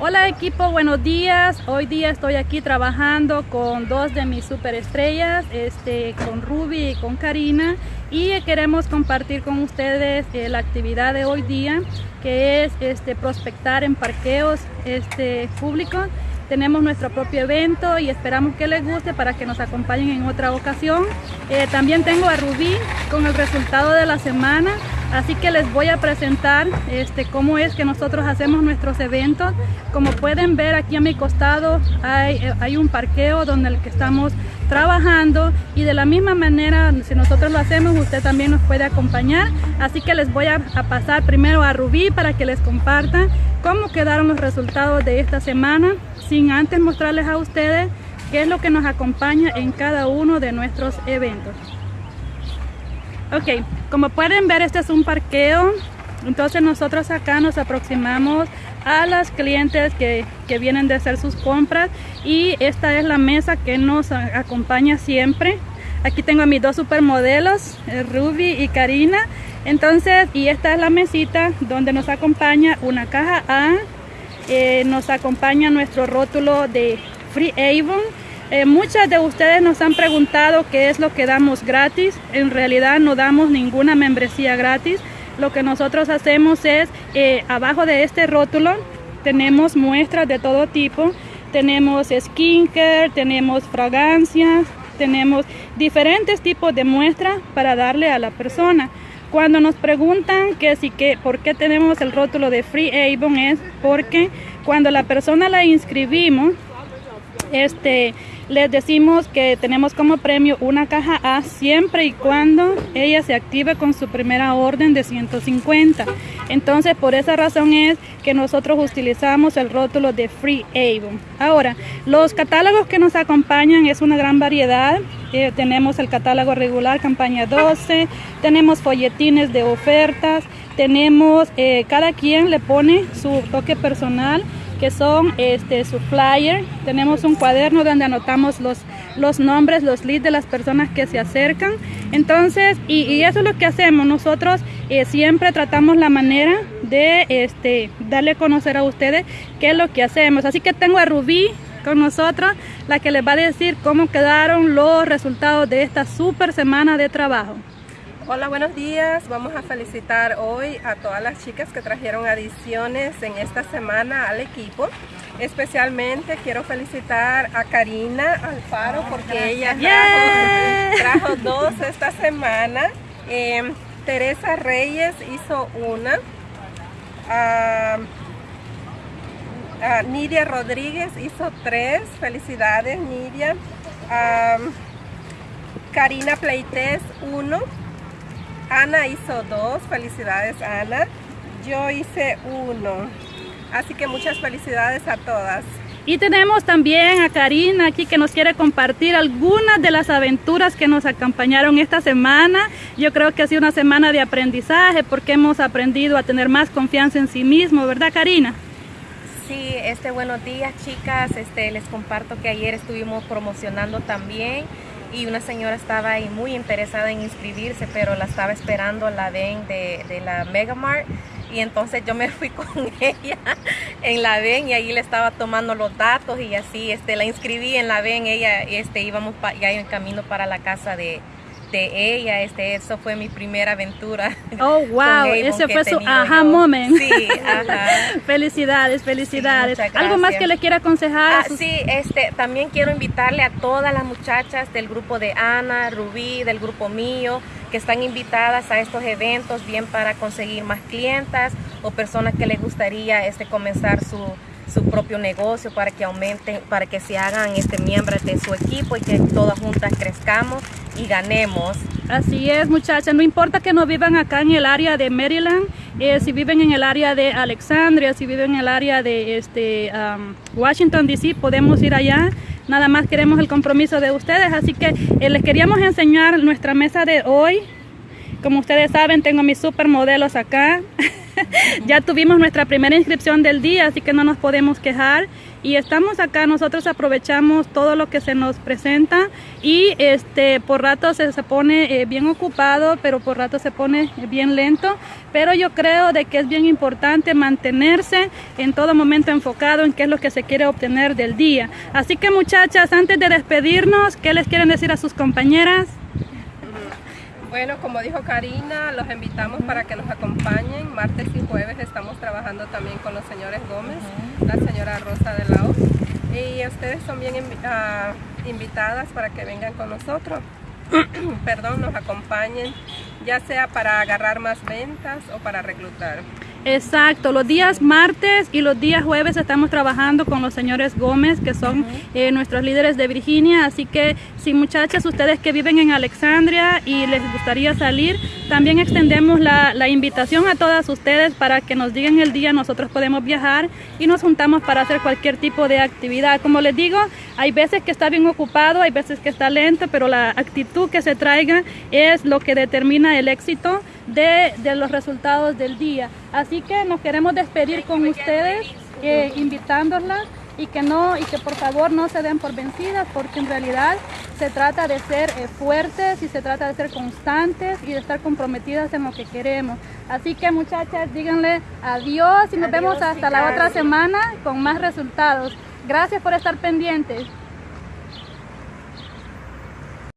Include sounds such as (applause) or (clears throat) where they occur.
Hola equipo, buenos días. Hoy día estoy aquí trabajando con dos de mis superestrellas, este, con Ruby y con Karina y queremos compartir con ustedes eh, la actividad de hoy día que es este, prospectar en parqueos este, públicos. Tenemos nuestro propio evento y esperamos que les guste para que nos acompañen en otra ocasión. Eh, también tengo a Rubí con el resultado de la semana Así que les voy a presentar este, cómo es que nosotros hacemos nuestros eventos. Como pueden ver aquí a mi costado hay, un parqueo donde el que estamos trabajando y de la misma manera si nosotros lo hacemos usted también nos puede acompañar. Así que les voy a, a pasar primero a Rubí para que les comparta cómo quedaron los resultados de esta semana sin antes mostrarles a ustedes qué es lo que nos acompaña en cada uno de nuestros eventos. Ok, como pueden ver este es un parqueo, entonces nosotros acá nos aproximamos a las clientes que, que, vienen de hacer sus compras y esta es la mesa que nos acompaña siempre. Aquí tengo a mis dos supermodelos, eh, Ruby y Karina. Entonces, y esta es la mesita donde nos acompaña una caja A, eh, nos acompaña nuestro rótulo de Free Avon eh, muchas de ustedes nos han preguntado qué es lo que damos gratis. En realidad no damos ninguna membresía gratis. Lo que nosotros hacemos es, eh, abajo de este rótulo, tenemos muestras de todo tipo. Tenemos skincare, tenemos fragancias, tenemos diferentes tipos de muestras para darle a la persona. Cuando nos preguntan que si que por qué tenemos el rótulo de Free Avon es porque cuando la persona la inscribimos, este, les decimos que tenemos como premio una caja A siempre y cuando ella se active con su primera orden de 150. Entonces, por esa razón es que nosotros utilizamos el rótulo de Free Avon. Ahora, los catálogos que nos acompañan es una gran variedad. Eh, tenemos el catálogo regular, campaña 12, tenemos folletines de ofertas, tenemos, eh, cada quien le pone su toque personal que son este, su flyer. Tenemos un cuaderno donde anotamos los, los nombres, los leads de las personas que se acercan. Entonces, y, eso es lo que hacemos. Nosotros eh, siempre tratamos la manera de este, darle a conocer a ustedes qué es lo que hacemos. Así que tengo a Rubí con nosotros, la que les va a decir cómo quedaron los resultados de esta super semana de trabajo. Hola, buenos días. Vamos a felicitar hoy a todas las chicas que trajeron adiciones en esta semana al equipo. Especialmente quiero felicitar a Karina Alfaro porque ella trajo, dos esta semana. Em, Teresa Reyes hizo una. Nidia Rodríguez hizo tres. Felicidades, Nidia. Karina Pleites, uno. Ana hizo dos, felicidades Ana. Yo hice uno. Así que muchas felicidades a todas. Y tenemos también a Karina aquí que nos quiere compartir algunas de las aventuras que nos acompañaron esta semana. Yo creo que ha sido una semana de aprendizaje porque hemos aprendido a tener más confianza en sí mismo, ¿verdad Karina? Sí, este buenos días chicas, este les comparto que ayer estuvimos promocionando también y una señora estaba ahí muy interesada en inscribirse, pero la estaba esperando la VEN de, la Megamart. Y entonces yo me fui (laughs) con ella en la VEN y ahí le estaba tomando los datos y así este, la inscribí en la VEN, ella este, íbamos ya en camino para la casa de, de ella, este, eso fue mi primera aventura. (laughs) Oh, wow, ese fue su aha moment. Sí, ajá. (laughs) felicidades, felicidades. ¿Algo más que le quiera aconsejar? Ah, sí, este, también quiero invitarle a todas las muchachas del grupo de Ana, Rubí, del grupo mío, que están invitadas a estos eventos, bien para conseguir más clientas o personas que les gustaría este, comenzar su su propio negocio para que aumenten, para que se hagan este, miembros de su equipo y que todas juntas crezcamos y ganemos. Así es muchachas, no importa que no vivan acá en el área de Maryland, eh, si viven en el área de Alexandria, si viven en el área de este, Washington DC, podemos ir allá. Nada más queremos el compromiso de ustedes, así que eh, les queríamos enseñar nuestra mesa de hoy. Como ustedes saben, tengo mis supermodelos acá. (laughs) (laughs) ya tuvimos nuestra primera inscripción del día, así que no nos podemos quejar y estamos acá, nosotros aprovechamos todo lo que se nos presenta y este por rato se, se pone eh, bien ocupado, pero por rato se pone bien lento, pero yo creo de que es bien importante mantenerse en todo momento enfocado en qué es lo que se quiere obtener del día. Así que muchachas, antes de despedirnos, ¿qué les quieren decir a sus compañeras? Bueno, como dijo Karina, los invitamos para que nos acompañen. Martes y jueves estamos trabajando también con los señores Gómez, la señora Rosa de la O. Y ustedes son bien uh, invitadas para que vengan con nosotros. (clears throat) Perdón, nos acompañen, ya sea para agarrar más ventas o para reclutar. Exacto, los días martes y los días jueves estamos trabajando con los señores Gómez, que son eh, nuestros líderes de Virginia, así que si muchachas, ustedes que viven en Alexandria y les gustaría salir, también extendemos la, la, invitación a todas ustedes para que nos digan el día, nosotros podemos viajar y nos juntamos para hacer cualquier tipo de actividad. Como les digo, hay veces que está bien ocupado, hay veces que está lento, pero la actitud que se traiga es lo que determina el éxito de, de los resultados del día. Así que nos queremos despedir con ustedes, eh, invitándolas y que no y que por favor no se den por vencidas porque en realidad se trata de ser eh, fuertes y se trata de ser constantes y de estar comprometidas en lo que queremos. Así que muchachas, díganle adiós y nos vemos hasta la otra semana con más resultados. Gracias por estar pendientes.